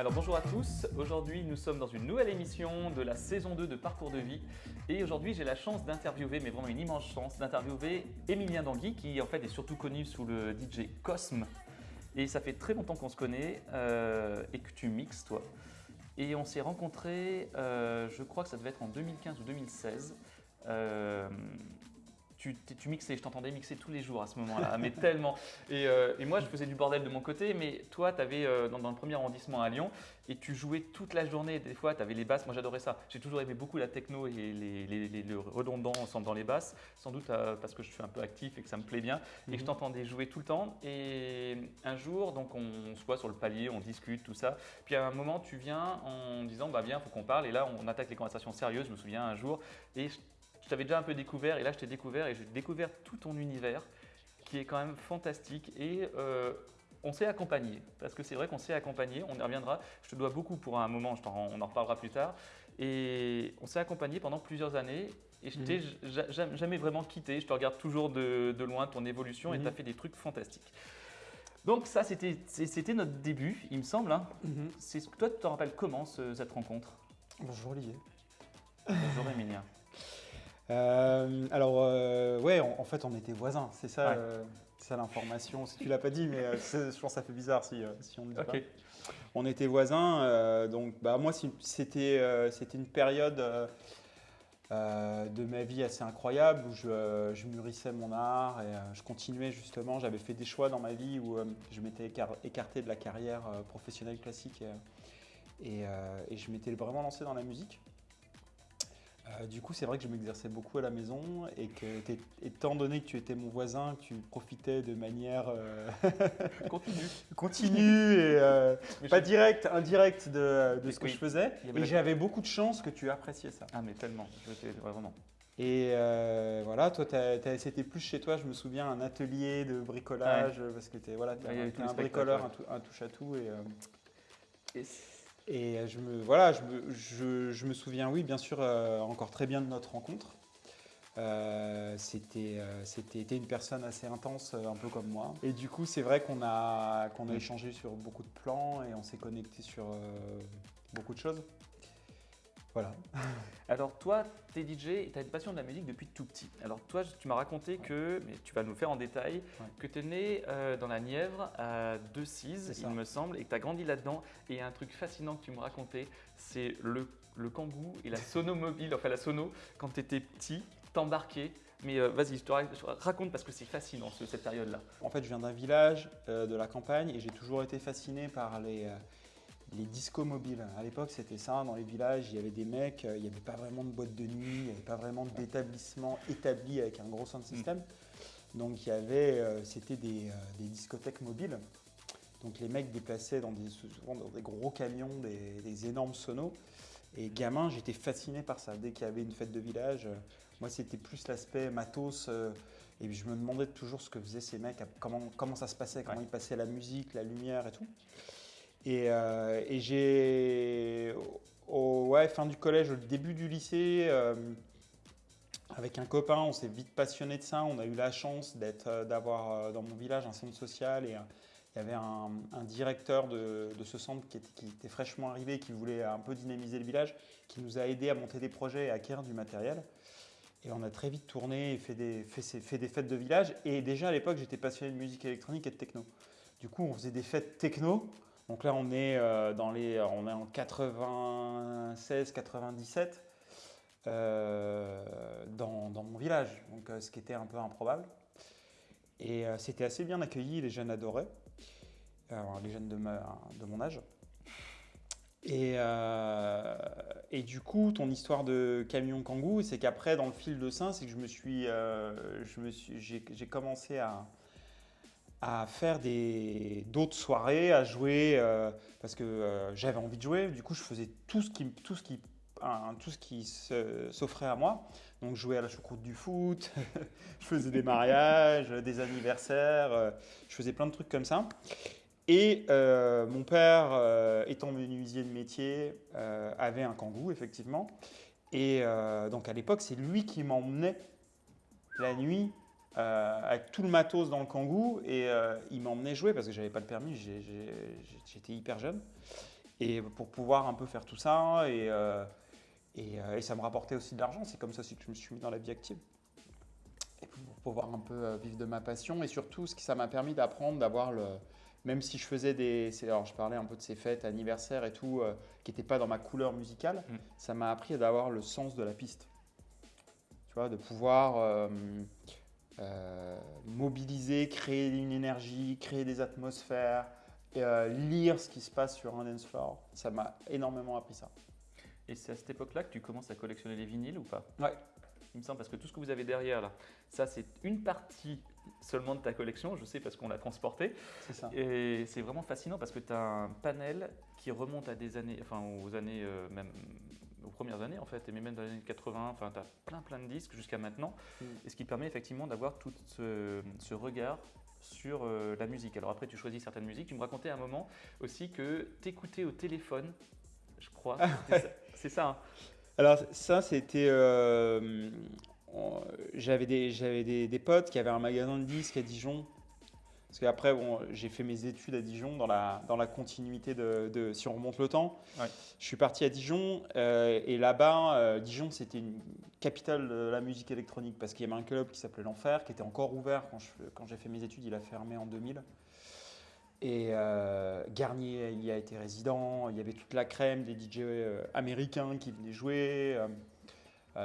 Alors bonjour à tous, aujourd'hui nous sommes dans une nouvelle émission de la saison 2 de Parcours de vie. Et aujourd'hui j'ai la chance d'interviewer, mais vraiment une immense chance, d'interviewer Emilien Dangui qui en fait est surtout connu sous le DJ Cosme. Et ça fait très longtemps qu'on se connaît euh, et que tu mixes toi. Et on s'est rencontrés, euh, je crois que ça devait être en 2015 ou 2016 tu, tu mixais, je t'entendais mixer tous les jours à ce moment-là, mais tellement. Euh, et, moi, je faisais du bordel de mon côté, mais toi, tu avais euh, dans, le premier arrondissement à Lyon et tu jouais toute la journée. Des fois, tu avais les basses. Moi, j'adorais ça. J'ai toujours aimé beaucoup la techno et les, les, le redondant dans les basses, sans doute euh, parce que je suis un peu actif et que ça me plaît bien. Et je mhm. t'entendais jouer tout le temps. Et un jour, donc, on, se voit sur le palier, on discute, tout ça. Puis à un moment, tu viens en disant, bah viens, faut qu'on parle. Et là, on attaque les conversations sérieuses. Je me souviens un jour. Et je t'avais déjà un peu découvert et là je t'ai découvert et j'ai découvert tout ton univers qui est quand même fantastique et euh, on s'est accompagné parce que c'est vrai qu'on s'est accompagné, on y reviendra, je te dois beaucoup pour un moment, on en reparlera plus tard et on s'est accompagné pendant plusieurs années et je t'ai mhm. jamais vraiment quitté, je te regarde toujours de, loin ton évolution et mhm. tu as fait des trucs fantastiques. Donc ça c'était notre début il me semble. Hein. Mhm. Toi tu te rappelles comment cette rencontre? Bonjour Olivier. Bonjour Emilia. Euh, alors, euh, ouais, en, fait, on était voisins, c'est ça, euh, ça l'information. Si tu l'as pas dit, mais je pense que ça fait bizarre si, si on ne dit pas. On était voisins, donc bah, moi, c'était c'était une période de ma vie assez incroyable où je, je mûrissais mon art et je continuais justement. J'avais fait des choix dans ma vie où je m'étais écarté de la carrière professionnelle classique et, et je m'étais vraiment lancé dans la musique. Euh, du coup, c'est vrai que je m'exerçais beaucoup à la maison et que, étant donné que tu étais mon voisin, tu profitais de manière euh, continue, continue et euh, pas directe, indirecte de, ce que je faisais. Et j'avais beaucoup de chance que tu appréciais ça. Ah mais tellement, vraiment. Et voilà, toi, c'était plus chez toi, je me souviens, un atelier de bricolage, parce que tu voilà, un bricoleur, un, touche-à-tout. et et je me, voilà, je me, je, me souviens, oui, bien sûr, euh, encore très bien de notre rencontre. Euh, c'était euh, une personne assez intense, un peu comme moi. Et du coup, c'est vrai qu'on a, qu'on a échangé sur beaucoup de plans et on s'est connecté sur beaucoup de choses. Voilà. Alors toi, tu es DJ et tu as une passion de la musique depuis tout petit. Alors toi, tu m'as raconté que, mais tu vas nous faire en détail, que tu es né euh, dans la Nièvre à Decize, il me semble, et que tu as grandi là-dedans. Et un truc fascinant que tu me racontais, c'est le, le kangou et la sono mobile, enfin la sono, quand tu étais petit, t'embarquais mais euh, vas-y, je te raconte parce que c'est fascinant cette période-là. En fait, je viens d'un village euh, de la campagne et j'ai toujours été fasciné par les, les discos mobiles. À l'époque, c'était ça. Dans les villages, il y avait des mecs, euh, il n'y avait pas vraiment de boîte de nuit, il n'y avait pas vraiment d'établissement établi avec un gros sound system. Mm. Donc, il y avait, euh, c'était des, euh, des, discothèques mobiles. Donc, les mecs déplaçaient dans des, souvent dans des gros camions, des, énormes sonos. Et gamin, j'étais fasciné par ça. Dès qu'il y avait une fête de village, moi, c'était plus l'aspect matos. et je me demandais toujours ce que faisaient ces mecs, comment, comment ça se passait, comment ils passaient la musique, la lumière et tout. Euh, et, j'ai, au fin du collège, au début du lycée, euh, avec un copain, on s'est vite passionné de ça. On a eu la chance euh, d'avoir dans mon village un centre social et il y avait un, directeur de, ce centre qui était, fraîchement arrivé, qui voulait un peu dynamiser le village, qui nous a aidé à monter des projets et à acquérir du matériel. Et on a très vite tourné et fait des fêtes de village. Et déjà à l'époque, j'étais passionné de musique électronique et de techno. Du coup, on faisait des fêtes techno donc là, on est, euh, dans les, on est en 96-97 euh, dans, mon village, donc, euh, ce qui était un peu improbable. Et c'était assez bien accueilli, les jeunes adoraient, les jeunes de, de mon âge. Et, et, du coup, ton histoire de camion kangou, c'est qu'après, dans le fil de sein, c'est que je me suis, je me suis, j'ai commencé à, à faire d'autres soirées, à jouer, euh, parce que euh, j'avais envie de jouer. Du coup, je faisais tout ce qui, tout ce qui, tout ce qui s'offrait à moi. Donc, je jouais à la choucroute du foot, je faisais des mariages, des anniversaires, euh, je faisais plein de trucs comme ça. Et mon père, étant menuisier de métier, avait un kangou, effectivement. Et donc, à l'époque, c'est lui qui m'emmenait la nuit euh, avec tout le matos dans le kangou et euh, il m'emmenait jouer parce que j'avais pas le permis, j'étais hyper jeune. Et pour pouvoir un peu faire tout ça, et, euh, et, et ça me rapportait aussi de l'argent. C'est comme ça aussi que je me suis mis dans la vie active. Et pour pouvoir un peu vivre de ma passion. Et surtout, ce que ça m'a permis d'apprendre, d'avoir le. Même si je faisais des. Alors, je parlais un peu de ces fêtes, anniversaires et tout, euh, qui n'étaient pas dans ma couleur musicale, Mm. ça m'a appris d'avoir le sens de la piste. Tu vois, de pouvoir. euh, mobiliser, créer une énergie, créer des atmosphères, euh, lire ce qui se passe sur un dance floor. Ça m'a énormément appris ça. Et c'est à cette époque-là que tu commences à collectionner les vinyles ou pas? Ouais. Il me semble parce que tout ce que vous avez derrière là, ça c'est une partie seulement de ta collection, je sais parce qu'on l'a transporté. C'est ça. Et c'est vraiment fascinant parce que tu as un panel qui remonte à des années, enfin aux années, euh, même aux premières années en fait, et même dans les années 80, enfin tu as plein plein de disques jusqu'à maintenant. Mm. Et ce qui permet effectivement d'avoir tout ce, ce regard sur euh, la musique. Alors après tu choisis certaines musiques, tu me racontais à un moment aussi que t'écoutais au téléphone, je crois, ça- c'est ça. hein Alors ça, c'était... euh, j'avais des, des, des potes qui avaient un magasin de disques à Dijon. Parce qu'après, bon, j'ai fait mes études à Dijon dans la, dans la continuité de, de- Si on remonte le temps, Ouais. je suis parti à Dijon. euh, et là-bas, euh, Dijon, c'était une capitale de la musique électronique. Parce qu'il y avait un club qui s'appelait l'Enfer, qui était encore ouvert quand, je, quand j'ai fait mes études. Il a fermé en 2000. Et euh, Garnier il y a été résident, il y avait toute la crème des DJ américains qui venaient jouer,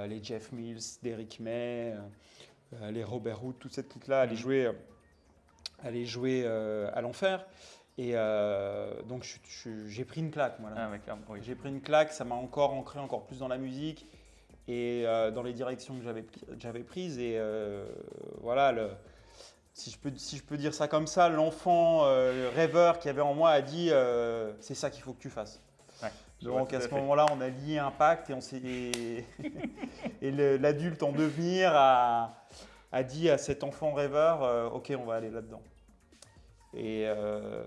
les Jeff Mills, Derrick May, les Robert Hood, toute cette clique-là allaient Mhm. jouer, allaient jouer euh, à l'enfer. Et euh, donc j'ai pris une claque, moi. Ah ouais, clairement, oui. J'ai pris une claque, ça m'a encore ancré encore plus dans la musique et euh, dans les directions que j'avais pri- j'avais prises. Et euh, voilà, le- si, je peux, si je peux dire ça comme ça, l'enfant rêveur qui avait en moi a dit c'est ça qu'il faut que tu fasses. Ouais, Donc à à ce moment-là, on a lié un pacte et, on s'est- et, et l'adulte en devenir a, a dit à cet enfant rêveur euh, ok, on va aller là-dedans. Et, euh,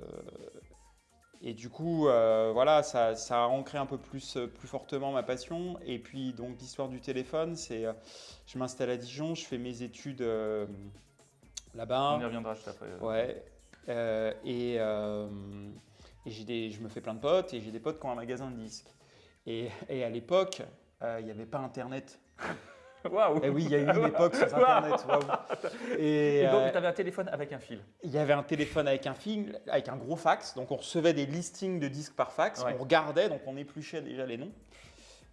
et du coup, euh, voilà, ça, ça a ancré un peu plus, plus fortement ma passion. Et puis, donc, l'histoire du téléphone, c'est euh, je m'installe à Dijon, je fais mes études euh, là-bas. On y reviendra juste après. euh. Ouais. Euh, et euh, et j'ai des, je me fais plein de potes et j'ai des potes qui ont un magasin de disques. Et, et à l'époque, euh, il n'y avait pas Internet. Waouh Et oui, il y a eu une époque sans Internet. waouh. Et, Et donc, euh, tu avais un téléphone avec un fil. il y avait un téléphone avec un film, avec un gros fax. Donc on recevait des listings de disques par fax. Ouais. On regardait, donc on épluchait déjà les noms.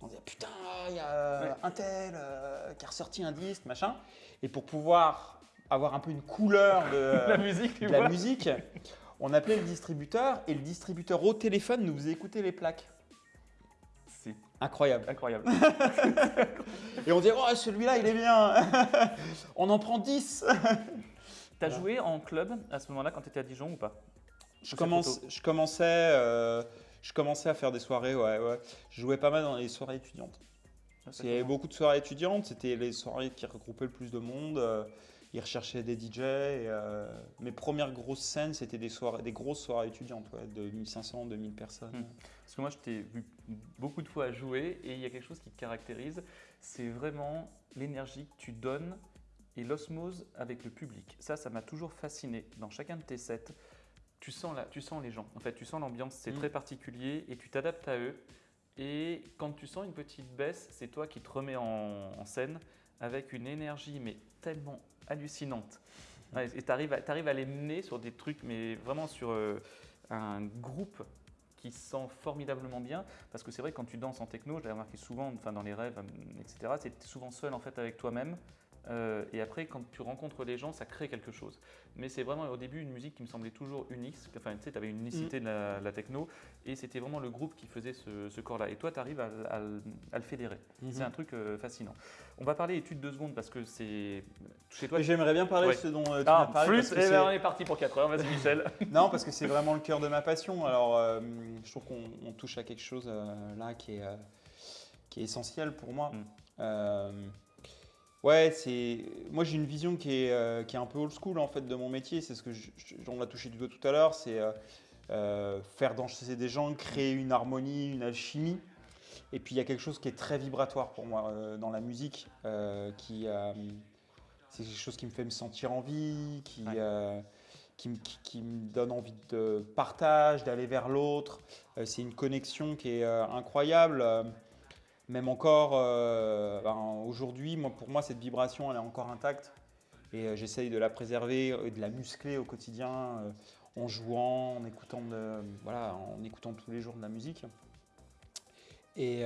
On disait putain, il y a Ouais. un tel euh, qui a ressorti un disque, machin. Et pour pouvoir avoir un peu une couleur de, la musique, tu de la vois. musique, on appelait le distributeur et le distributeur au téléphone nous faisait écouter les plaques. C'est Incroyable. incroyable. Et on disait, oh celui-là il est bien, on en prend 10. T'as Voilà. joué en club à ce moment-là quand tu étais à Dijon ou pas? Je, commence, commençais, euh, je commençais à faire des soirées, ouais, ouais. Je jouais pas mal dans les soirées étudiantes. Parce qu'il y avait beaucoup de soirées étudiantes, c'était les soirées qui regroupaient le plus de monde. euh, ils recherchaient des DJ. et, euh, mes premières grosses scènes, c'était des, soirées, des grosses soirées étudiantes, ouais, de 1500, 2000 personnes. Hmm. Parce que moi, je t'ai vu beaucoup de fois jouer et il y a quelque chose qui te caractérise, c'est vraiment l'énergie que tu donnes et l'osmose avec le public. Ça, ça m'a toujours fasciné. Dans chacun de tes sets, tu sens, la, tu sens les gens. En fait, tu sens l'ambiance, c'est Mm. très particulier et tu t'adaptes à eux. Et quand tu sens une petite baisse, c'est toi qui te remets en, en scène avec une énergie, mais tellement hallucinante. Ouais, et tu arrives, à les mener sur des trucs, mais vraiment sur euh, un groupe qui se sent formidablement bien. Parce que c'est vrai, quand tu danses en techno, je l'ai remarqué souvent, enfin dans les rêves, euh, etc., c'est souvent seul en fait avec toi-même. Euh, et après, quand tu rencontres les gens, ça crée quelque chose. Mais c'est vraiment au début une musique qui me semblait toujours unique. Enfin, tu sais, tu avais une unicité de la, la techno. Et c'était vraiment le groupe qui faisait ce, ce corps-là. Et toi, tu arrives à, à le- à le fédérer. Mhm. C'est un truc euh, fascinant. On va parler études deux secondes parce que c'est chez toi. J'aimerais bien parler Ouais. de ce dont euh, tu Ah, m'as parlé. plus, parce que eh ben, on est parti pour 4 heures. Vas-y, Michel. Non, parce que c'est vraiment le cœur de ma passion. Alors, je trouve qu'on on touche à quelque chose là qui est, qui est essentiel pour moi. Mm. Ouais, c'est. Moi, j'ai une vision qui est, euh, qui est un peu old school en fait de mon métier. C'est ce que je- on l'a touché du doigt tout à l'heure. C'est euh, euh, faire danser des gens, créer une harmonie, une alchimie. Et puis, il y a quelque chose qui est très vibratoire pour moi euh, dans la musique, qui. c'est quelque chose qui me fait me sentir en vie, qui, Ouais. qui, me- qui- qui me donne envie de partage, d'aller vers l'autre. C'est une connexion qui est euh, incroyable. Même encore euh, ben, aujourd'hui, pour moi, cette vibration, elle est encore intacte. Et euh, j'essaye de la préserver et de la muscler au quotidien euh, en jouant, en écoutant, voilà, en écoutant tous les jours de la musique. Et,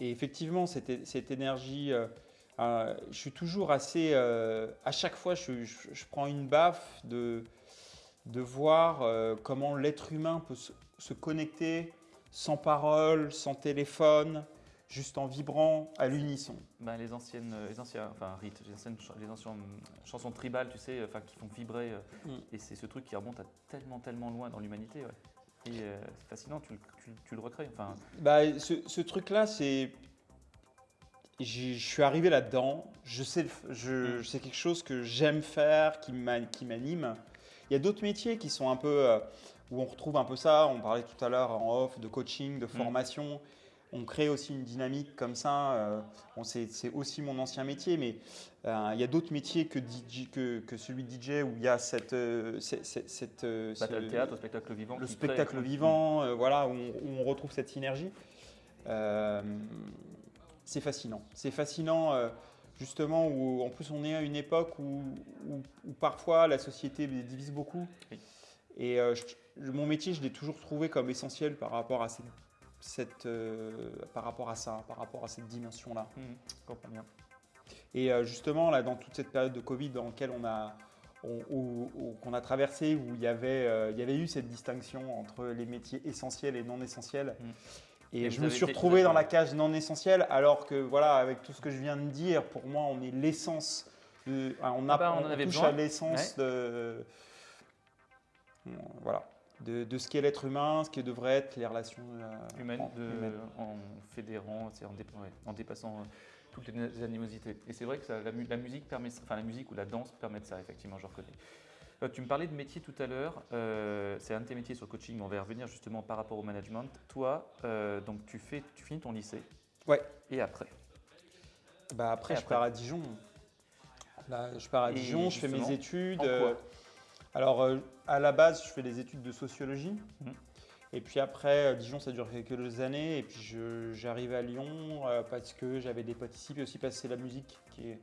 effectivement, cette, énergie, je suis toujours assez. à chaque fois, je, prends une baffe de, voir comment l'être humain peut se connecter sans parole, sans téléphone, juste en vibrant à l'unisson. Ben, les anciennes, euh, les anciens, enfin rites, les anciennes, les anciennes chansons tribales, tu sais, enfin qui font vibrer. euh, Mm. Et c'est ce truc qui remonte à tellement, tellement loin dans l'humanité. ouais. Et euh, c'est fascinant, tu, le- tu- tu le recrées. Enfin, Bah, ce, ce truc-là, c'est. Je suis arrivé là-dedans. Je sais, je, Mm. c'est quelque chose que j'aime faire, qui m'a- qui m'anime. Il y a d'autres métiers qui sont un peu euh, où on retrouve un peu ça. On parlait tout à l'heure en off de coaching, de formation. On crée aussi une dynamique comme ça. euh, bon, c'est, aussi mon ancien métier, mais euh, il y a d'autres métiers que, DJ, que, que celui de DJ où il y a cette, euh, cette, cette- cette, bah, le théâtre, le spectacle vivant. le crée- spectacle vivant, voilà, où on, où on retrouve cette synergie. C'est fascinant. C'est fascinant, justement, où en plus on est à une époque où, où- où parfois la société divise beaucoup. Oui. Et je- mon métier, je l'ai toujours trouvé comme essentiel par rapport à, cette, cette, euh, par rapport à ça, par rapport à cette dimension-là. Mhm, je comprends bien. Et euh, justement, là, dans toute cette période de Covid dans laquelle on a, qu'on a traversé, où il y, avait, euh, il y avait eu cette distinction entre les métiers essentiels et non essentiels. Mm. Et, Et je me suis retrouvé dans la case non essentielle, alors que, voilà, avec tout ce que je viens de dire, pour moi, on est l'essence. on, a- Ah bah, on on touche besoin. à l'essence de. Voilà. De, de ce qu'est l'être humain, ce qui devrait être les relations euh, Humaine, en- de- humaines. en fédérant, en, dé- ouais, en dépassant euh, toutes les animosités. Et c'est vrai que ça- la, mu- la musique permet, enfin la musique ou la danse permet de ça, effectivement, je reconnais. Euh, tu me parlais de métier tout à l'heure, c'est un de tes métiers sur le coaching, on va y revenir justement par rapport au management. Toi, donc tu, fais, tu finis ton lycée. Ouais. Et après? Bah après, Et je après? pars à Dijon. Là, je pars à Et Dijon, je fais mes études. en quoi? Alors, euh, à la base, je fais des études de sociologie. Mhm. Et puis après, euh, Dijon, ça dure quelques années. Et puis, j'arrive à Lyon euh, parce que j'avais des potes ici. Puis aussi parce que c'est la musique qui, est-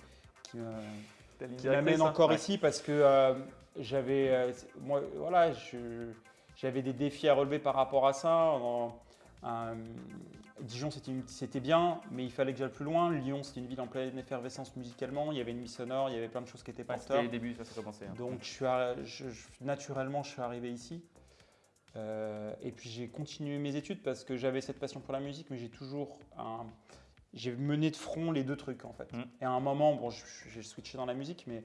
m'amène encore Ouais. ici parce que euh, j'avais, euh, moi, voilà, j'avais des défis à relever par rapport à ça. En- un- Dijon, c'était bien, mais il fallait que j'aille plus loin. Lyon, c'était une ville en pleine effervescence musicalement. Il y avait une nuit sonore, il y avait plein de choses qui étaient Ouais, C'était porteurs. les débuts, ça, ça commençait. hein. Donc, je suis, arri- je- je- naturellement, je suis arrivé ici. Euh, et puis, j'ai continué mes études parce que j'avais cette passion pour la musique, mais j'ai toujours un- j'ai mené de front les deux trucs en fait. Mm. Et à un moment, bon, j'ai switché dans la musique, mais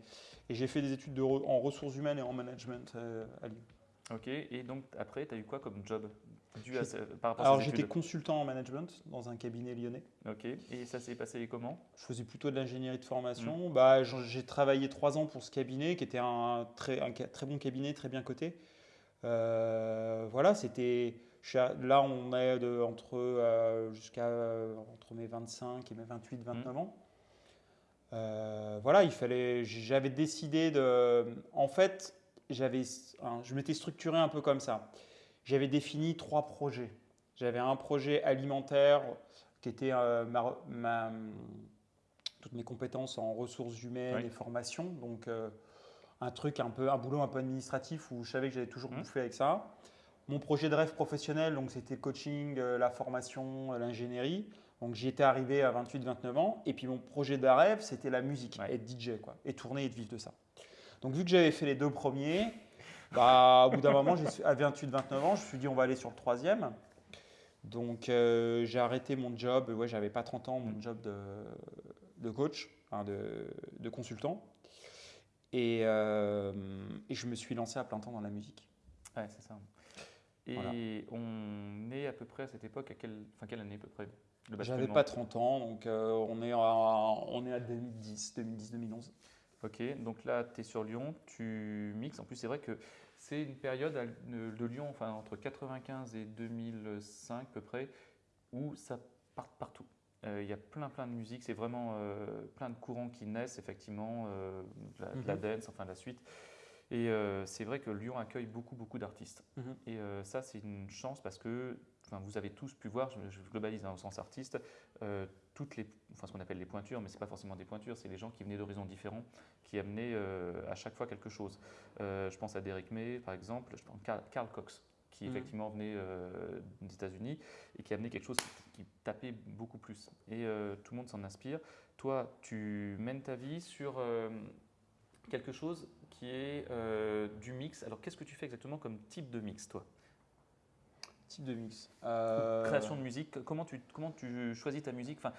et j'ai fait des études de re- en ressources humaines et en management euh, à Lyon. Ok, et donc après, tu as eu quoi comme job dû à par rapport Alors, j'étais consultant en management dans un cabinet lyonnais. Ok, et ça s'est passé comment? Je faisais plutôt de l'ingénierie de Mm. formation. Bah, j'en- j'ai travaillé trois ans pour ce cabinet, qui était un très, un très bon cabinet, très bien coté. Euh, voilà, c'était. Là, on est de, entre, euh, jusqu'à euh, entre mes 25 et mes 28, 29 ans. Euh, voilà, il fallait. J'avais décidé de. En fait, j'avais, hein, je m'étais structuré un peu comme ça. J'avais défini trois projets. J'avais un projet alimentaire qui était euh, ma, ma- toutes mes compétences en ressources humaines Oui. et formation. Donc, euh, un truc un peu, un boulot un peu administratif où je savais que j'allais toujours Mhm. bouffer avec ça. Mon projet de rêve professionnel, donc c'était le coaching, euh, la formation, l'ingénierie. Donc j'y étais arrivé à 28-29 ans. Et puis mon projet de rêve, c'était la musique, Ouais. être DJ, quoi, et tourner et de vivre de ça. Donc vu que j'avais fait les deux premiers, bah, au bout d'un moment, à 28-29 ans, je me suis dit on va aller sur le troisième. Donc euh, j'ai arrêté mon job, ouais, j'avais pas 30 ans, mon job de, de coach, de, de consultant. Et, euh, et je me suis lancé à plein temps dans la musique. Ouais, c'est ça. Et Voilà. on est à peu près à cette époque, à quelle, enfin, quelle année à peu près J'avais pas 30 ans, donc euh, on, est à, on est à 2010, 2010-2011. Ok, donc là, tu es sur Lyon, tu mixes. En plus, c'est vrai que c'est une période de, Lyon, enfin, entre 95 et 2005 à peu près, où ça part partout. Euh, Il y a plein, plein de musique, c'est vraiment euh, plein de courants qui naissent, effectivement, euh, de la, de la Mhm. dance, enfin, la suite. Et c'est vrai que Lyon accueille beaucoup, beaucoup d'artistes. Mhm. Et ça, c'est une chance parce que enfin, vous avez tous pu voir, je, globalise dans le sens artiste, euh, toutes les, enfin, ce qu'on appelle les pointures, mais ce n'est pas forcément des pointures, c'est les gens qui venaient d'horizons différents, qui amenaient euh, à chaque fois quelque chose. Euh, je pense à Derek May, par exemple, je pense à Carl, Cox, qui Mhm. effectivement venait des États-Unis et qui amenait quelque chose qui, qui tapait beaucoup plus. Et tout le monde s'en inspire. Toi, tu mènes ta vie sur quelque chose qui est du mix. Alors, qu'est-ce que tu fais exactement comme type de mix, toi? Type de mix. Euh, Création de musique, comment tu, comment tu choisis ta musique enfin,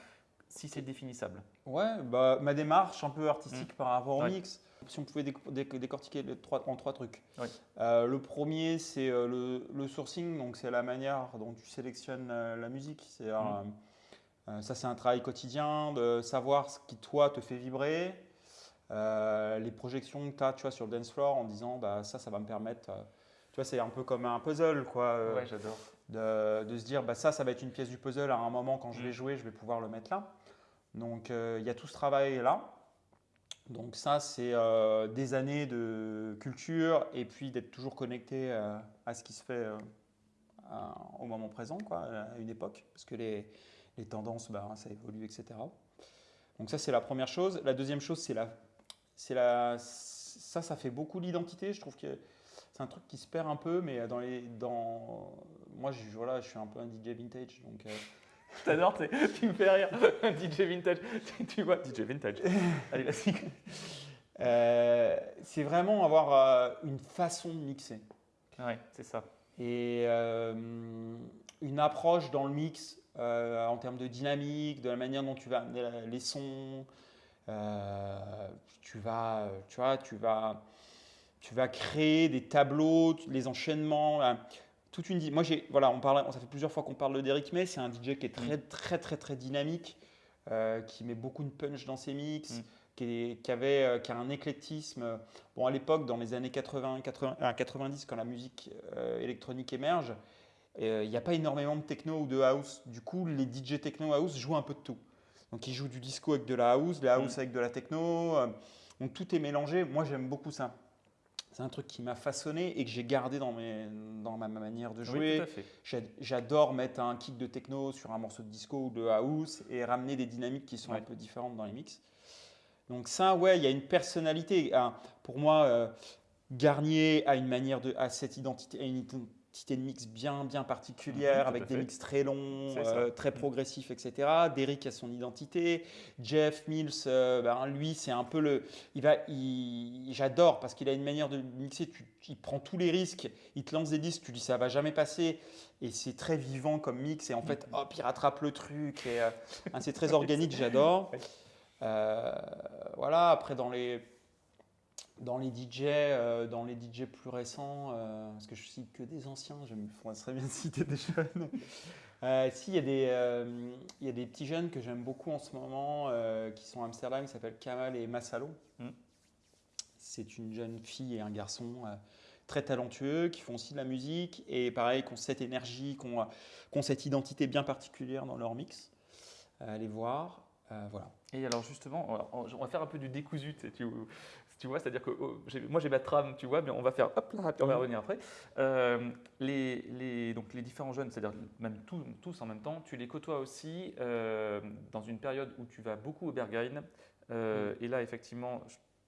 Si c'est définissable? Ouais, bah, ma démarche un peu artistique par rapport au Ouais. mix. Si on pouvait déc- déc- décortiquer les trois, en trois trucs. Oui. Euh, le premier, c'est euh, le, le sourcing, donc c'est la manière dont tu sélectionnes la musique. C'est, euh, ça, c'est un travail quotidien de savoir ce qui, toi, te fait vibrer. Euh, les projections que tu as tu sur le dance floor en disant bah, ça, ça va me permettre. Vois, c'est un peu comme un puzzle, quoi. euh, ouais, j'adore. de, de se dire bah ça ça va être une pièce du puzzle à un moment quand je Mm. vais jouer je vais pouvoir le mettre là donc euh, il y a tout ce travail là donc ça c'est euh, des années de culture et puis d'être toujours connecté euh, à ce qui se fait euh, à- au moment présent quoi à une époque parce que les, les tendances bah, ça évolue etc donc ça c'est la première chose la deuxième chose c'est la c'est la ça ça fait beaucoup l'identité je trouve que c'est un truc qui se perd un peu, mais dans les, dans, moi, je, voilà, je suis un peu un DJ vintage, donc euh, T'adores, tu me fais rire. Un DJ vintage. Tu, vois, DJ vintage. Allez, vas-y. euh, c'est vraiment avoir euh, une façon de mixer Ouais, c'est ça. et euh, une approche dans le mix euh, en termes de dynamique, de la manière dont tu vas amener la- les sons. tu vas, tu vois, tu vas, tu vas créer des tableaux, les enchaînements. là. toute une, moi, j'ai, voilà, on parle, ça fait plusieurs fois qu'on parle de Derrick May. C'est un DJ qui est très, très, très, très dynamique, euh, qui met beaucoup de punch dans ses mix, Mm. qui, est- qui avait, euh, qui a un éclectisme. Bon, à l'époque, dans les années 80, 80, ah, 90, quand la musique euh, électronique émerge, euh, il n'y a pas énormément de techno ou de house. Du coup, les DJ techno house jouent un peu de tout. Donc, ils jouent du disco avec de la house, la house Mm. avec de la techno. euh, donc, tout est mélangé. Moi, j'aime beaucoup ça. C'est un truc qui m'a façonné et que j'ai gardé dans, mes, dans ma ma manière de jouer. J'adore mettre un kick de techno sur un morceau de disco ou de house et ramener des dynamiques qui sont Ouais. un peu différentes dans les mix. Donc ça, ouais, il y a une personnalité. Un- Pour moi, euh, Garnier a une manière de, a cette identité, une identité de mix bien, bien particulière, Mhm, tout avec des mix très longs, euh, très progressifs, etc. Derrick a son identité. Jeff Mills, euh, ben, lui, c'est un peu le, il va, il- j'adore parce qu'il a une manière de mixer. Tu, il prend tous les risques. Il te lance des disques, tu dis ça va jamais passer, et c'est très vivant comme mix. Et en fait, hop, il rattrape le truc. Et, euh, hein, c'est très organique, j'adore. Voilà. Après, dans les dans les DJ, euh, dans les DJ plus récents, euh, parce que je cite que des anciens, je me très bien citer des jeunes. Euh, si, il y, a des, euh, il y a des petits jeunes que j'aime beaucoup en ce moment euh, qui sont à Amsterdam, qui s'appellent Kamal et Massalo. Mm. C'est une jeune fille et un garçon euh, très talentueux qui font aussi de la musique et pareil, qui ont cette énergie, qui ont, qui ont cette identité bien particulière dans leur mix. Allez voir. Voilà. Et alors justement, on va- faire un peu du décousu, tu, tu, vois, c'est-à-dire que oh, moi j'ai ma trame, tu vois, mais on va faire hop là, puis on va Mhm. revenir après. Euh, les, les- donc les différents jeunes, c'est-à-dire même tous, tous en même temps, tu les côtoies aussi euh, dans une période où tu vas beaucoup au Berghain. Euh, Et là, effectivement,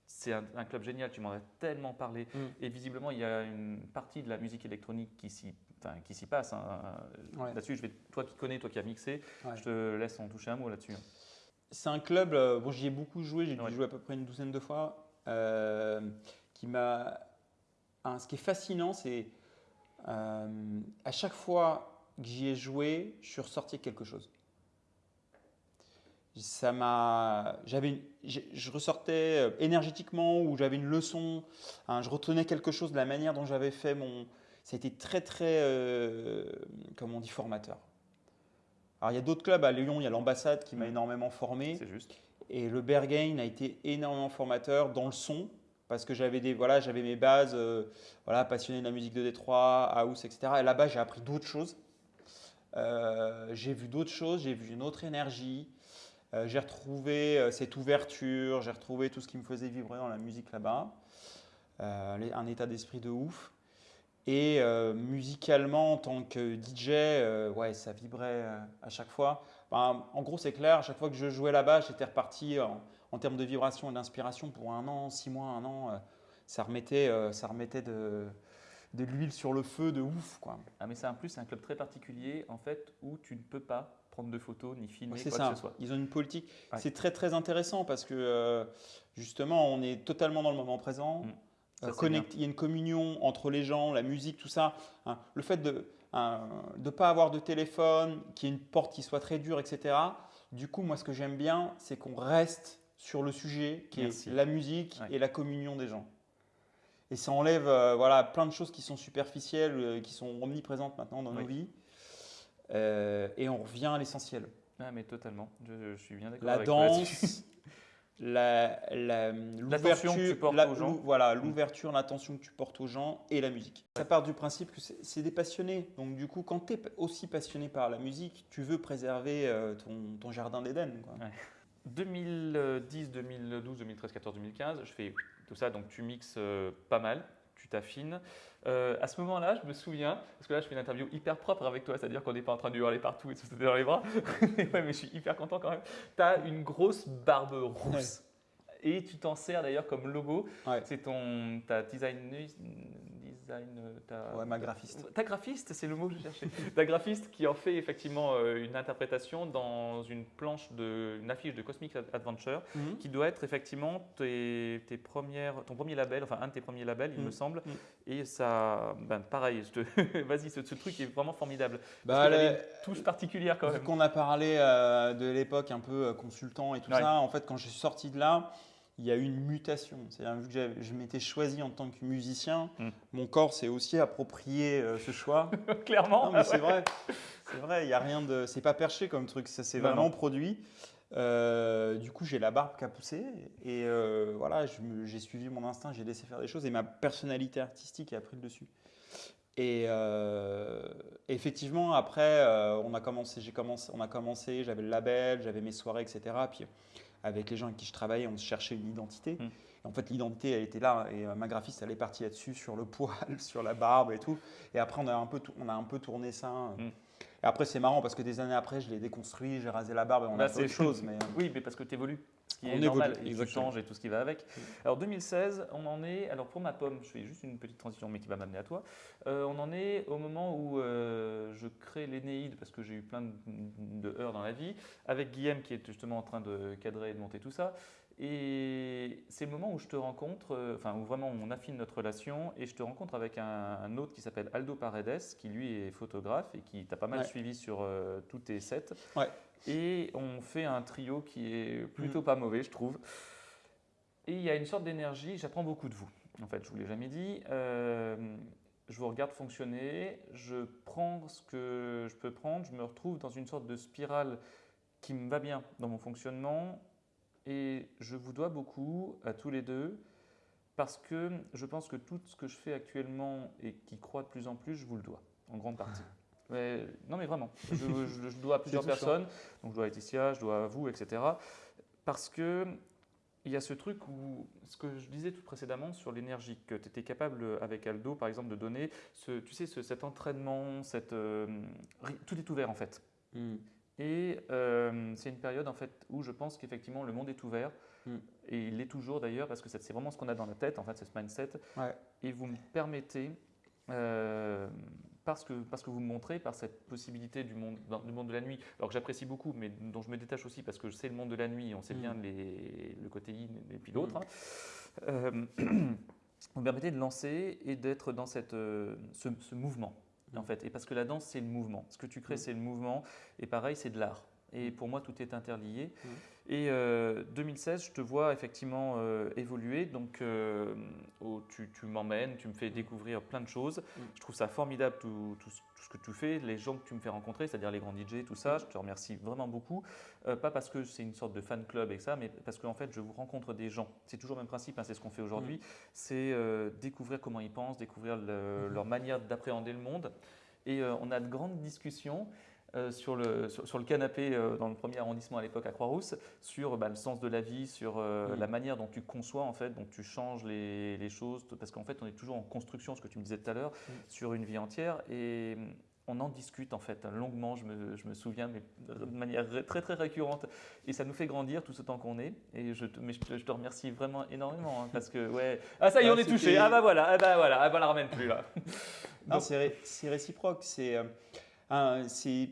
c'est un, un club génial, tu m'en as tellement parlé. Mhm. Et visiblement, il y a une partie de la musique électronique qui s'y enfin, qui s'y passe. hein. Ouais. Là-dessus, je vais, toi qui connais, toi qui as mixé, Ouais. je te laisse en toucher un mot là-dessus. C'est un club, bon, j'y ai beaucoup joué, j'ai dû Ouais. jouer à peu près une douzaine de fois, euh, qui m'a. hein, ce qui est fascinant, c'est euh, à chaque fois que j'y ai joué, je suis ressorti quelque chose. Ça m'a, j'avais, je ressortais euh, énergétiquement ou j'avais une leçon. hein, je retenais quelque chose de la manière dont j'avais fait mon. Ça a été très très, euh, comme on dit, formateur. Alors il y a d'autres clubs à Lyon, il y a l'ambassade qui m'a Mm. énormément formé. C'est juste. Et le Berghain a été énormément formateur dans le son, parce que j'avais des voilà, j'avais mes bases, euh, voilà, passionné de la musique de Détroit, house, etc. Et là-bas, j'ai appris d'autres choses. Euh, j'ai vu d'autres choses, j'ai vu une autre énergie. Euh, j'ai retrouvé euh, cette ouverture, j'ai retrouvé tout ce qui me faisait vibrer dans la musique là-bas. un état d'esprit de ouf. Et musicalement, en tant que DJ, ouais, ça vibrait à chaque fois. En gros, c'est clair, à chaque fois que je jouais là-bas, j'étais reparti en, termes de vibration et d'inspiration pour un an, six mois, un an. ça remettait, ça remettait de, de l'huile sur le feu de ouf. Quoi. Ah, mais c'est un plus, c'est un club très particulier en fait où tu ne peux pas prendre de photos ni filmer quoi que ce soit. Ils ont une politique. C'est très très intéressant parce que euh, justement on est totalement dans le moment présent. Mm. Euh, il y a une communion entre les gens, la musique, tout ça. Hein. Le fait de ne pas avoir de téléphone, qu'il y ait une porte qui soit très dure, etc. Du coup, moi ce que j'aime bien, c'est qu'on reste sur le sujet qui est la musique et la communion des gens. Et ça enlève euh, voilà, plein de choses qui sont superficielles, euh, qui sont omniprésentes maintenant dans nos vies. Euh, et on revient à l'essentiel. Ah, mais totalement. Je, suis bien d'accord. La danse, l'ouverture. Voilà, mm. l'ouverture, l'attention que tu portes aux gens et la musique. Ça part du principe que c'est des passionnés. Donc, du coup, quand tu es aussi passionné par la musique, tu veux préserver ton, ton jardin d'Éden. 2010, 2012, 2013, 14, 2015, je fais tout ça. Donc tu mixes euh, pas mal, tu t'affines. Euh, à ce moment-là, je me souviens, parce que là, je fais une interview hyper propre avec toi, c'est-à-dire qu'on n'est pas en train de hurler partout et de se sauter dans les bras. mais je suis hyper content quand même. Tu as une grosse barbe rousse. Et tu t'en sers d'ailleurs comme logo. C'est ton ta design, euh, ta, ouais, ma graphiste. Ta graphiste, c'est le mot que je cherchais. ta graphiste qui en fait effectivement euh, une interprétation dans une planche de, une affiche de Cosmic Adventure, mhm. qui doit être effectivement tes, tes, premières, ton premier label, enfin un de tes premiers labels, il me mhm. semble. Mhm. Et ça, ben, pareil, vas-y, ce, truc est vraiment formidable. Bah, parce a une touche particulière quand même. Qu'on a parlé euh, de l'époque un peu consultant et tout ça, en fait, quand je suis sorti de là, il y a eu une mutation. C'est-à-dire, vu que je m'étais choisi en tant que musicien, hmm. mon corps s'est aussi approprié euh, ce choix. Clairement. Non, mais c'est vrai. C'est vrai, il y a rien de. C'est pas perché comme truc, ça s'est vraiment produit. Euh, du coup, j'ai la barbe qui a poussé et euh, voilà, j'ai suivi mon instinct, j'ai laissé faire des choses et ma personnalité artistique a pris le dessus. Et effectivement, après, on a commencé, j'ai commencé, on a commencé, j'avais le label, j'avais mes soirées, etc. Puis avec les gens avec qui je travaillais, on cherchait une identité. Hmm. en fait, l'identité, elle était là. Et euh, ma graphiste, elle est partie là-dessus, sur le poil, sur la barbe et tout. Et après, on a un peu, on a un peu tourné ça. Hmm. Et après, c'est marrant parce que des années après, je l'ai déconstruit, j'ai rasé la barbe et on a bah, fait autre chose. Mais... Euh, oui, mais parce que tu évolues. Qui est normal, et tu changes et tout ce qui va avec. Alors 2016, on en est, alors pour ma pomme, je fais juste une petite transition mais qui va m'amener à toi, euh, on en est au moment où je crée l'Énéide parce que j'ai eu plein de, de, heures dans la vie, avec Guillaume qui est justement en train de cadrer et de monter tout ça. Et c'est le moment où je te rencontre, euh, enfin où vraiment on affine notre relation et je te rencontre avec un, autre qui s'appelle Aldo Paredes, qui lui est photographe et qui t'a pas mal suivi sur euh, tous tes sets. Ouais. Et on fait un trio qui est plutôt mm. pas mauvais, je trouve. Et il y a une sorte d'énergie, j'apprends beaucoup de vous. En fait, je vous l'ai jamais dit. Euh, je vous regarde fonctionner, je prends ce que je peux prendre, je me retrouve dans une sorte de spirale qui me va bien dans mon fonctionnement et je vous dois beaucoup à tous les deux parce que je pense que tout ce que je fais actuellement et qui croît de plus en plus, je vous le dois, en grande partie. Mais, non mais vraiment, je, dois à plusieurs personnes, donc je dois à Laetitia, je dois à vous, etc. Parce que il y a ce truc où, ce que je disais tout précédemment sur l'énergie, que tu étais capable avec Aldo, par exemple, de donner, ce, tu sais, cet entraînement, cette, euh, tout est ouvert en fait. Hmm. Et euh, c'est une période en fait où je pense qu'effectivement le monde est ouvert. Hmm. Et il l'est toujours d'ailleurs parce que c'est vraiment ce qu'on a dans la tête, en fait, c'est ce mindset. Et vous me permettez, euh, parce, que, parce que vous me montrez, par cette possibilité du monde, du monde de la nuit, alors que j'apprécie beaucoup, mais dont je me détache aussi parce que je sais le monde de la nuit, on sait bien les, le côté yin et puis l'autre. Hmm. Hein. Euh, vous me permettez de lancer et d'être dans cette, ce mouvement en fait. Et parce que la danse, c'est le mouvement. Ce que tu crées, mm. c'est le mouvement. Et pareil, c'est de l'art. Et mm. pour moi, tout est interlié. Et 2016, euh, je te vois effectivement euh, évoluer. Donc, euh, tu, m'emmènes, tu me fais découvrir plein de choses. Je trouve ça formidable tout, tout, ce que tu fais, les gens que tu me fais rencontrer, c'est-à-dire les grands DJ, tout ça. Je te remercie vraiment beaucoup. pas parce que c'est une sorte de fan club et ça, mais parce qu'en fait, je vous rencontre des gens. C'est toujours le même principe, hein, c'est ce qu'on fait aujourd'hui. C'est découvrir comment ils pensent, découvrir leur manière d'appréhender le monde. Et on a de grandes discussions. Euh, sur, le, sur, le canapé euh, dans le premier arrondissement à l'époque à Croix-Rousse sur bah, le sens de la vie, sur euh, Mm. la manière dont tu conçois en fait, dont tu changes les, les choses, parce qu'en fait on est toujours en construction, ce que tu me disais tout à l'heure, Mm. sur une vie entière et mm, on en discute en fait longuement, je me, je me souviens, mais de manière très très récurrente et ça nous fait grandir tout ce temps qu'on est et je te, mais je te, je te remercie vraiment énormément hein, parce que ouais, ah ça y est Ah, on est touché, ah bah voilà, ah bah voilà, ah bah la ramène plus là. C'est ré- réciproque. C'est euh, un- c'est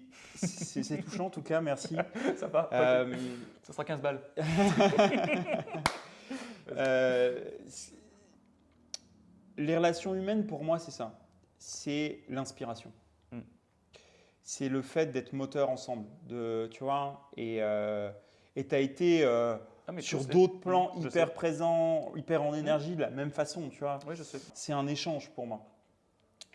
touchant en tout cas, merci. ça va, Euh, ça sera 15 balles. euh, les relations humaines, pour moi, c'est ça. C'est l'inspiration. Mm. C'est le fait d'être moteur ensemble. De, tu vois, et tu as été euh, Ah, mais sur d'autres plans Je hyper sais. présent, hyper en énergie, de la même façon, tu vois. Oui, je sais. C'est un échange pour moi.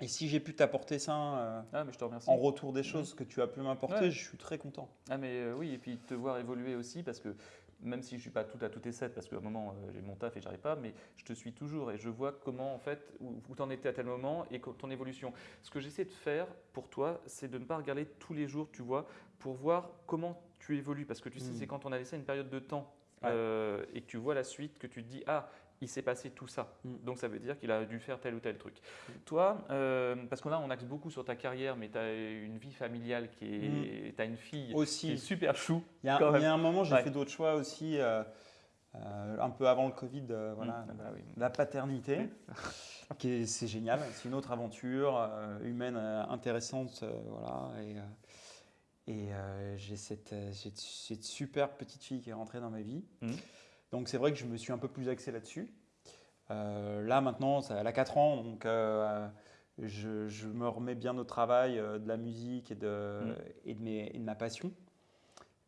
Et si j'ai pu t'apporter ça euh, Ah, mais je te remercie. en retour des choses que tu as pu m'apporter, Ouais. je suis très content. Ah, mais euh, oui, et puis te voir évoluer aussi, parce que même si je suis pas tout à tout et sept, parce qu'à un moment euh, j'ai mon taf et j'arrive pas, mais je te suis toujours et je vois comment en fait où, où tu en étais à tel moment et ton évolution. Ce que j'essaie de faire pour toi, c'est de ne pas regarder tous les jours, tu vois, pour voir comment tu évolues, parce que tu sais, Mm. c'est quand on a laissé une période de temps Ouais. euh, et que tu vois la suite que tu te dis ah il s'est passé tout ça. Mm. Donc ça veut dire qu'il a dû faire tel ou tel truc. Toi, euh, parce que là on axe beaucoup sur ta carrière, mais tu as une vie familiale qui est. Tu as une fille qui est Aussi, super chou. il y, a, quand il y a un moment, j'ai Ouais. fait d'autres choix aussi, euh, euh, un peu avant le Covid, voilà, Mm, ah bah oui. la paternité, c'est génial, c'est une autre aventure humaine intéressante, voilà, et, et j'ai cette, j'ai cette super petite fille qui est rentrée dans ma vie. Donc c'est vrai que je me suis un peu plus axé là-dessus. Euh, là maintenant, ça, elle a 4 ans, donc euh, je, je me remets bien au travail euh, de la musique et de, et de, mes- et de ma passion.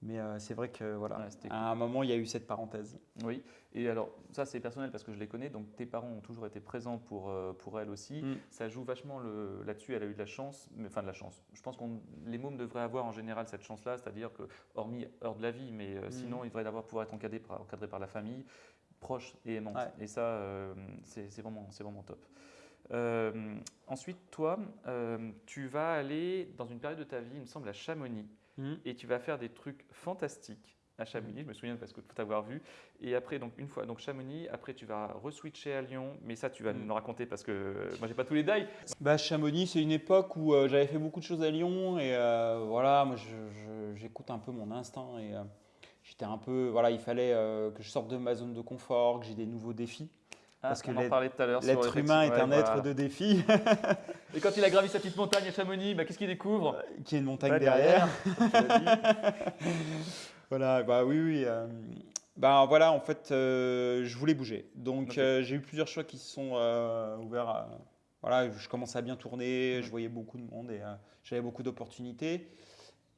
Mais euh, c'est vrai que voilà, Ouais, à un moment, il y a eu cette parenthèse. Oui, et alors ça c'est personnel parce que je les connais, donc tes parents ont toujours été présents pour, euh, pour elle aussi. Mm. Ça joue vachement là-dessus, elle a eu de la chance, mais, enfin de la chance. Je pense que les mômes devraient avoir en général cette chance-là, c'est-à-dire que, hormis heure de la vie, mais euh, Mm. sinon ils devraient avoir, pouvoir être encadrés par, encadrés par la famille, proche et aimante. Ouais. Et ça, c'est vraiment, vraiment top. Ensuite, toi, tu vas aller dans une période de ta vie, il me semble, à Chamonix et tu vas faire des trucs fantastiques à Chamonix, je me souviens parce que faut t'avoir vu. Et après, donc une fois, donc Chamonix, après tu vas re-switcher à Lyon, mais ça tu vas Mm. nous raconter parce que euh, moi j'ai pas tous les dailles. Bah, Chamonix, c'est une époque où euh, j'avais fait beaucoup de choses à Lyon et euh, voilà, moi j'écoute un peu mon instinct et j'étais un peu, voilà, il fallait que je sorte de ma zone de confort, que j'ai des nouveaux défis. Ah, Parce que l'être- humain est un Ouais, être voilà. de défis, Et quand il a gravi sa petite montagne à Chamonix, bah, qu'est-ce qu'il découvre? Qui est une montagne derrière. Voilà, bah oui, oui. euh, bah voilà, en fait, euh, je voulais bouger. Donc euh, j'ai eu plusieurs choix qui se sont ouverts. à- voilà, je commençais à bien tourner, je voyais beaucoup de monde et j'avais beaucoup d'opportunités.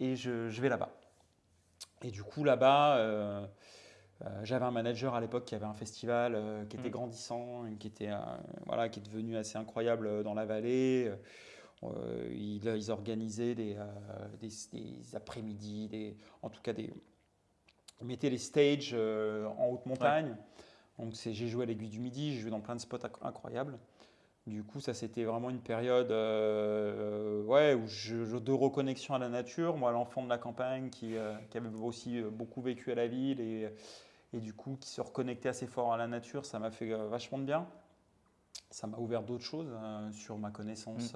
Et je, je vais là-bas. Et du coup, là-bas, euh, j'avais un manager à l'époque qui avait un festival euh, qui était Mm. grandissant, qui, était, euh, voilà, qui est devenu assez incroyable dans la vallée. Ils, ils organisaient des, des, des après-midi, des, en tout cas des, ils mettaient les stages en haute montagne. Donc c'est- j'ai joué à l'Aiguille du Midi, j'ai joué dans plein de spots inc- incroyables. Du coup, ça c'était vraiment une période euh, ouais, où je, je- de reconnexion à la nature. Moi, l'enfant de la campagne qui, euh, qui avait aussi beaucoup vécu à la ville et, et du coup qui se reconnectait assez fort à la nature, ça m'a fait euh, vachement de bien. Ça m'a ouvert d'autres choses euh, sur ma connaissance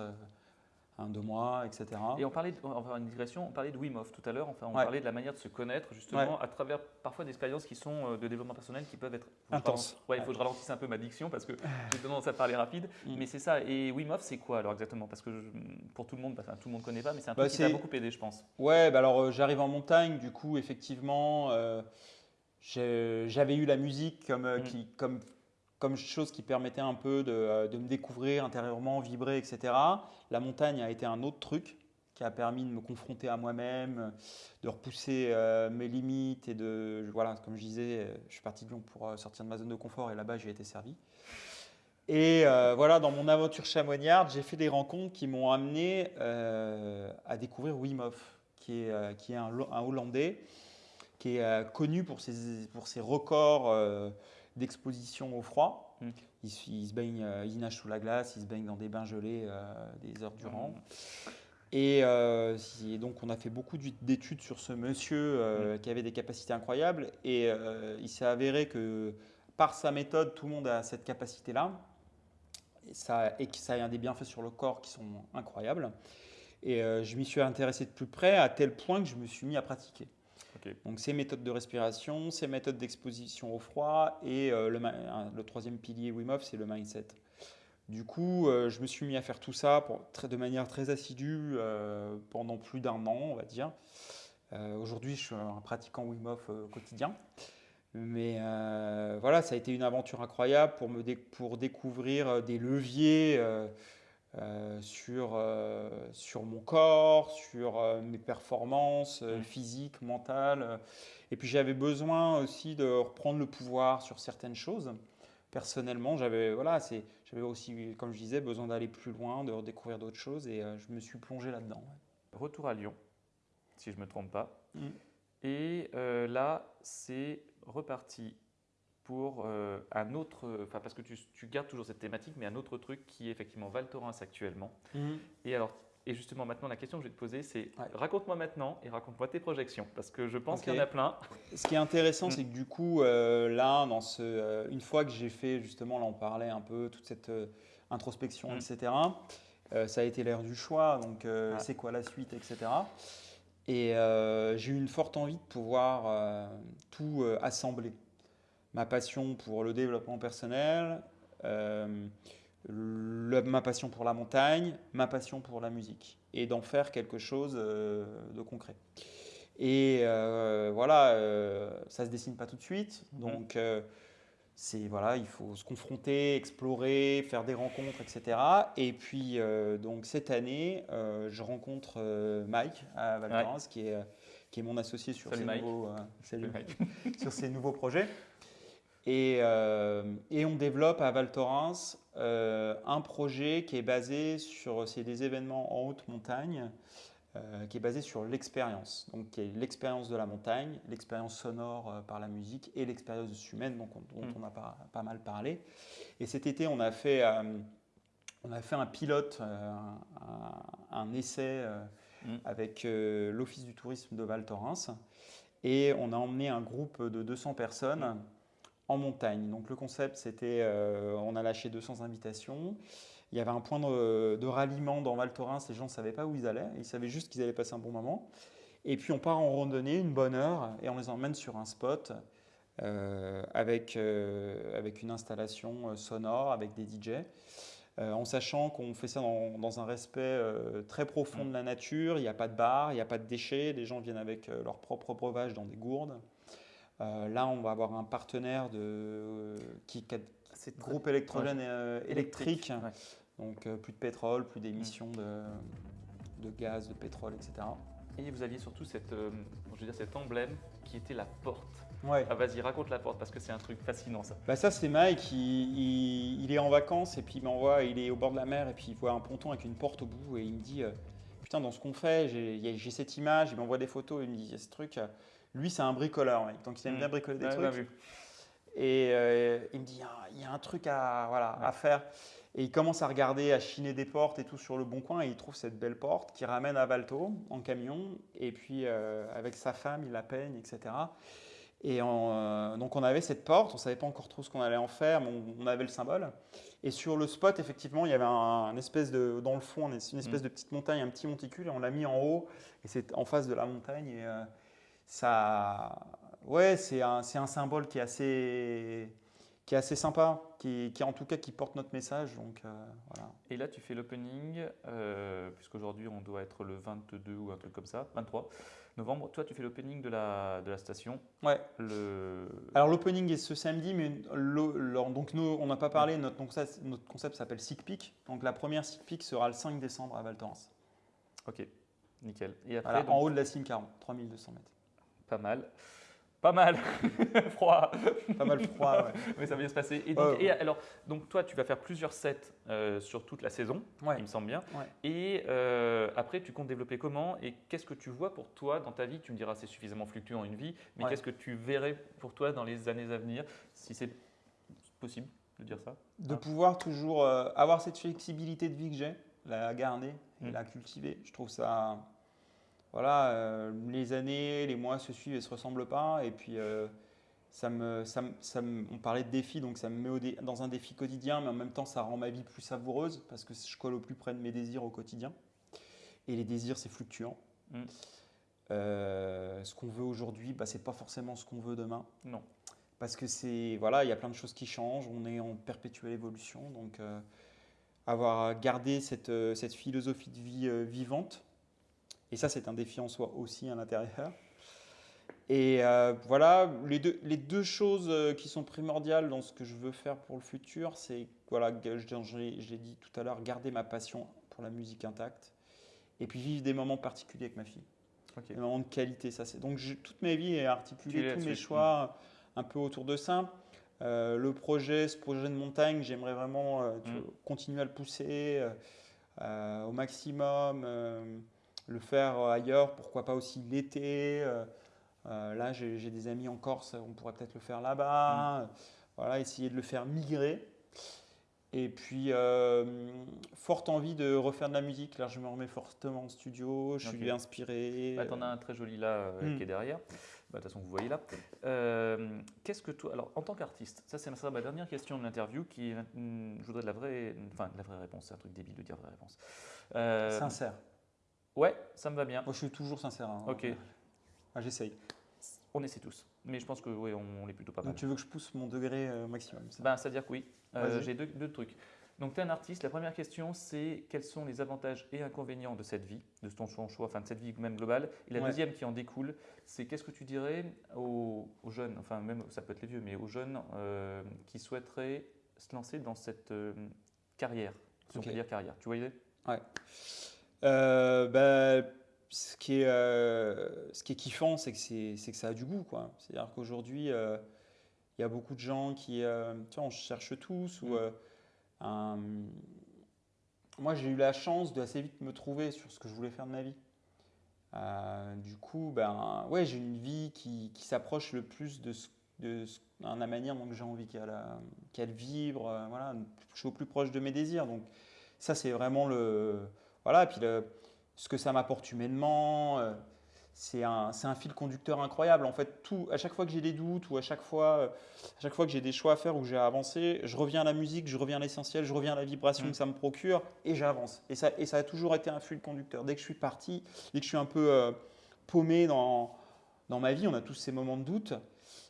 hein, de moi, etc. Et on parlait, de, on va faire une digression, on parlait de Wim Hof tout à l'heure, enfin on Ouais. parlait de la manière de se connaître justement à travers parfois d'expériences qui sont euh, de développement personnel qui peuvent être Intenses. Ouais, il faut que je ralentisse un peu ma diction parce que j'ai tendance à parler rapide, Mm. mais c'est ça. Et Wim Hof, c'est quoi alors exactement? Parce que je- pour tout le monde, enfin, tout le monde connaît pas, mais c'est un Bah, truc qui t'a beaucoup aidé, je pense. Ouais, bah alors euh, j'arrive en montagne, du coup, effectivement, euh, j'avais eu la musique comme, euh, Mm. qui, comme, comme chose qui permettait un peu de, euh, de me découvrir intérieurement, vibrer, etc. La montagne a été un autre truc qui a permis de me confronter à moi-même, de repousser euh, mes limites et de, voilà, comme je disais, je suis parti de Lyon pour sortir de ma zone de confort et là-bas j'ai été servi. Et euh, voilà, dans mon aventure chamonniarde, j'ai fait des rencontres qui m'ont amené euh, à découvrir Wim Hof, qui est, qui est un, Lo- un Hollandais, qui est euh, connu pour ses, pour ses records euh, d'exposition au froid. Mm. Il, se- il se baigne, euh, il nage sous la glace, il se baigne dans des bains gelés des heures durant. Et euh, si- donc, on a fait beaucoup d'études sur ce monsieur euh, qui avait des capacités incroyables. Et euh, il s'est avéré que par sa méthode, tout le monde a cette capacité-là. Et, ça, et que ça a des bienfaits sur le corps qui sont incroyables. Et je m'y suis intéressé de plus près à tel point que je me suis mis à pratiquer. Donc, ces méthodes de respiration, ces méthodes d'exposition au froid et euh, le, troisième pilier Wim c'est le mindset. Du coup, euh, je me suis mis à faire tout ça de manière très assidue euh, pendant plus d'un an, on va dire. Aujourd'hui, je suis un pratiquant Wim Hof quotidien. Mais voilà, ça a été une aventure incroyable pour, me pour découvrir des leviers euh, sur, euh, sur mon corps, sur euh, mes performances physiques, mentales. Et puis j'avais besoin aussi de reprendre le pouvoir sur certaines choses. Personnellement, j'avais voilà, c'est, j'avais aussi, comme je disais, besoin d'aller plus loin, de redécouvrir d'autres choses, et je me suis plongé là-dedans. ouais. Retour à Lyon, si je ne me trompe pas. Mm. Et là, c'est reparti pour euh, un autre, enfin parce que tu, tu gardes toujours cette thématique, mais un autre truc qui est effectivement Val Thorens actuellement. Et alors, et justement maintenant la question que je vais te poser, c'est Ouais. raconte-moi maintenant et raconte-moi tes projections, parce que je pense qu'il y en a plein. Ce qui est intéressant, Mm. c'est que du coup, euh, là, dans ce, euh, une fois que j'ai fait, justement, là, on parlait un peu, toute cette introspection, Mm. etc., ça a été l'ère du choix, donc c'est quoi la suite, etc. Et j'ai eu une forte envie de pouvoir tout assembler. Ma passion pour le développement personnel, euh, le- ma passion pour la montagne, ma passion pour la musique, et d'en faire quelque chose euh, de concret. Et euh, voilà, ça se dessine pas tout de suite, donc euh, c'est voilà, il faut se confronter, explorer, faire des rencontres, etc. Et puis donc cette année, je rencontre Mike à Val Ouais. Qui est qui est mon associé sur ces nouveaux euh, sur ces nouveaux projets. Et, euh, et on développe à Val Thorens euh, un projet qui est basé sur c'est des événements en haute montagne, euh, qui est basé sur l'expérience. Donc, qui est l'expérience de la montagne, l'expérience sonore par la musique et l'expérience humaine, donc, on- dont Mm. on a pas, pas mal parlé. Et cet été, on a fait, on a fait un pilote, un, un essai Mm. avec l'Office du tourisme de Val Thorens. Et on a emmené un groupe de 200 personnes en montagne. Donc le concept, c'était, euh, on a lâché 200 invitations. Il y avait un point de, de ralliement dans Val Thorens. Les gens ne savaient pas où ils allaient. Ils savaient juste qu'ils allaient passer un bon moment. Et puis on part en randonnée, une bonne heure, et on les emmène sur un spot euh, avec, euh, avec une installation sonore, avec des DJ. En sachant qu'on fait ça dans, dans un respect très profond de la nature, il n'y a pas de bar, il n'y a pas de déchets, les gens viennent avec leur propre breuvage dans des gourdes. Euh, là, on va avoir un partenaire de, euh, qui, qui a- C'est très- groupe électrogène et, euh, électrique, Ouais. donc euh, plus de pétrole, plus d'émissions de, de gaz, de pétrole, etc. Et vous aviez surtout cette, euh, je veux dire, cet emblème qui était la porte. Ouais. Ah vas-y, raconte la porte parce que c'est un truc fascinant ça. Bah ça c'est Mike, il, il- il est en vacances et puis il m'envoie, il est au bord de la mer et puis il voit un ponton avec une porte au bout et il me dit euh, putain dans ce qu'on fait j'ai cette image, il m'envoie des photos, il me dit il y a ce truc, euh, lui c'est un bricoleur mec, donc il aime Mm. bien bricoler des Ouais, trucs vu. et euh, il me dit il y a- il y, a un truc à, voilà, Ouais. à faire et il commence à regarder, à chiner des portes et tout sur le bon coin et il trouve cette belle porte qui ramène à Valto en camion et puis euh, avec sa femme il la peigne etc. Et euh, donc on avait cette porte, on savait pas encore trop ce qu'on allait en faire, mais on, on avait le symbole. Et sur le spot, effectivement, il y avait un, un espèce de, dans le fond, une espèce Mm. de petite montagne, un petit monticule, et on l'a mis en haut, et c'est en face de la montagne. Et euh, ça, ouais, c'est un, un symbole qui est assez, qui est assez sympa, qui, qui en tout cas qui porte notre message. Donc euh, voilà. Et là, tu fais l'opening, euh, puisqu'aujourd'hui on doit être le 22 ou un truc comme ça, 23 novembre. Toi, tu fais l'opening de la, de la station. Ouais. Le... Alors l'opening est ce samedi, mais le- le- donc nous, on n'a pas parlé, notre, donc ça, notre concept s'appelle Sick Peak. Donc la première Sick Peak sera le 5 décembre à Val Thorens. Ok, nickel. Et après, Voilà, donc, en haut de la cime 40, 3200 mètres. Pas mal. Pas mal. Froid. Pas mal froid, ouais. Mais ça va bien se passer. Et donc, Ouais, ouais. et alors, donc toi, tu vas faire plusieurs sets euh, sur toute la saison, il me semble bien. Et euh, après, tu comptes développer comment Et qu'est-ce que tu vois pour toi dans ta vie? Tu me diras, c'est suffisamment fluctuant une vie, mais qu'est-ce que tu verrais pour toi dans les années à venir, si c'est possible de dire ça? De Ah. pouvoir toujours euh, avoir cette flexibilité de vie que j'ai, la garder et Mm. la cultiver. Je trouve ça. Voilà, euh, les années, les mois se suivent et se ressemblent pas. Et puis, euh, ça me, ça me- ça me- on parlait de défi, donc ça me met au dé- dans un défi quotidien, mais en même temps, ça rend ma vie plus savoureuse parce que je colle au plus près de mes désirs au quotidien. Et les désirs, c'est fluctuant. Mm. Euh, ce qu'on veut aujourd'hui, bah, c'est pas forcément ce qu'on veut demain. Non. Parce que c'est voilà, il y a plein de choses qui changent. On est en perpétuelle évolution, donc avoir gardé cette, cette philosophie de vie vivante. Et ça, c'est un défi en soi aussi à l'intérieur. Et euh, voilà, les deux, les deux choses euh, qui sont primordiales dans ce que je veux faire pour le futur, c'est, voilà, je, je l'ai dit tout à l'heure, garder ma passion pour la musique intacte. Et puis vivre des moments particuliers avec ma fille. Des moments de qualité, ça c'est. Donc je- toute ma vie est articulée, tous mes choix un peu autour de ça. Euh, le projet, ce projet de montagne, j'aimerais vraiment euh, Mm. continuer à le pousser euh, euh, au maximum, euh, le faire ailleurs, pourquoi pas aussi l'été. euh, euh, là, j'ai des amis en Corse, on pourrait peut-être le faire là-bas. Voilà, essayer de le faire migrer. Et puis, euh, forte envie de refaire de la musique. Là, je me remets fortement en studio, je suis inspiré. Bah, T'en as un très joli là euh, Mm. qui est derrière. Bah, De toute façon, vous voyez là. Euh, Qu'est-ce que toi, alors en tant qu'artiste, ça c'est ma dernière question de l'interview qui, hum, je voudrais de la vraie, enfin de la vraie réponse. C'est un truc débile de dire vraie réponse. Euh, Sincère. Ouais, ça me va bien. Moi, je suis toujours sincère. hein. Ok. Ah, J'essaye. On essaie tous, mais je pense que oui, on, on est plutôt pas mal. Donc, tu veux que je pousse mon degré euh, maximum ça? Ben, c'est-à-dire que oui. Euh. J'ai deux, deux trucs. Donc, tu es un artiste. La première question, c'est quels sont les avantages et inconvénients de cette vie, de ton choix, enfin de cette vie même globale? Et la Ouais. deuxième qui en découle, c'est qu'est-ce que tu dirais aux, aux jeunes, enfin même ça peut être les vieux, mais aux jeunes euh, qui souhaiteraient se lancer dans cette carrière, si Ok. on peut dire carrière? Tu vois l'idée? Euh, bah, ce, qui est, euh, ce qui est kiffant, c'est que, c'est, que ça a du goût. quoi. C'est-à-dire qu'aujourd'hui, euh, il y a beaucoup de gens qui. euh, tu vois, on cherche tous. Ou, Mm. euh, un- Moi, j'ai eu la chance de assez vite me trouver sur ce que je voulais faire de ma vie. Euh, du coup, ben, ouais, j'ai une vie qui, qui s'approche le plus de, ce, de ce- hein, la manière dont j'ai envie qu'elle, euh, qu'elle vibre. euh, voilà, je suis au plus proche de mes désirs. Donc, ça, c'est vraiment le. Voilà, et puis le- ce que ça m'apporte humainement, euh, c'est un, fil conducteur incroyable. En fait, tout, à chaque fois que j'ai des doutes ou à chaque fois, euh, à chaque fois que j'ai des choix à faire ou que j'ai à avancer, je reviens à la musique, je reviens à l'essentiel, je reviens à la vibration Mm. que ça me procure et j'avance. Et ça, et ça a toujours été un fil conducteur. Dès que je suis parti, dès que je suis un peu euh, paumé dans, dans ma vie, on a tous ces moments de doute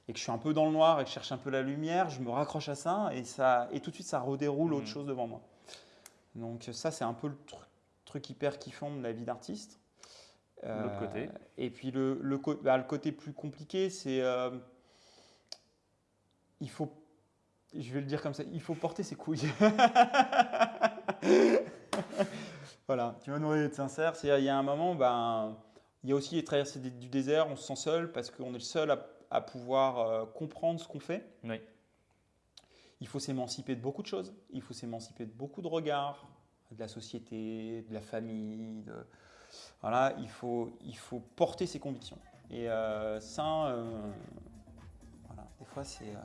et que je suis un peu dans le noir et que je cherche un peu la lumière, je me raccroche à ça et, ça, et tout de suite ça redéroule autre Mhm. chose devant moi. Donc ça c'est un peu le tru- truc hyper kiffant de la vie d'artiste. L'autre côté. Et puis le, bah, le côté plus compliqué c'est euh, il faut, je vais le dire comme ça, il faut porter ses couilles. voilà, tu vas nous être sincère, c'est il y a un moment, ben, il y a aussi les traversées du désert, on se sent seul parce qu'on est le seul à, à pouvoir euh, comprendre ce qu'on fait. Oui. Il faut s'émanciper de beaucoup de choses. Il faut s'émanciper de beaucoup de regards, de la société, de la famille. de- Voilà, il faut, il faut porter ses convictions. Et euh, ça, euh, voilà, des fois, c'est euh,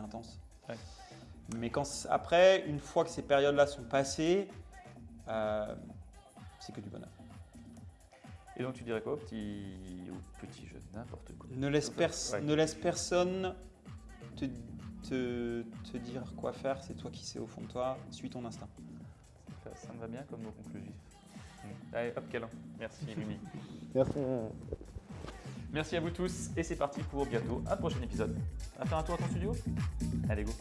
intense. Ouais. Mais quand, après, une fois que ces périodes-là sont passées, c'est que du bonheur. Et donc, tu dirais quoi au petit, au petit jeune, n'importe quoi? Ne laisse, pers- Ouais. ne laisse personne te, te, te dire quoi faire, c'est toi qui sais au fond de toi, suis ton instinct ça me va bien comme mot conclusif. Mm. Allez, hop, câlin. Merci, Mimi. Merci. Merci à vous tous et c'est parti pour bientôt un prochain épisode. À faire un tour à ton studio? Allez, go.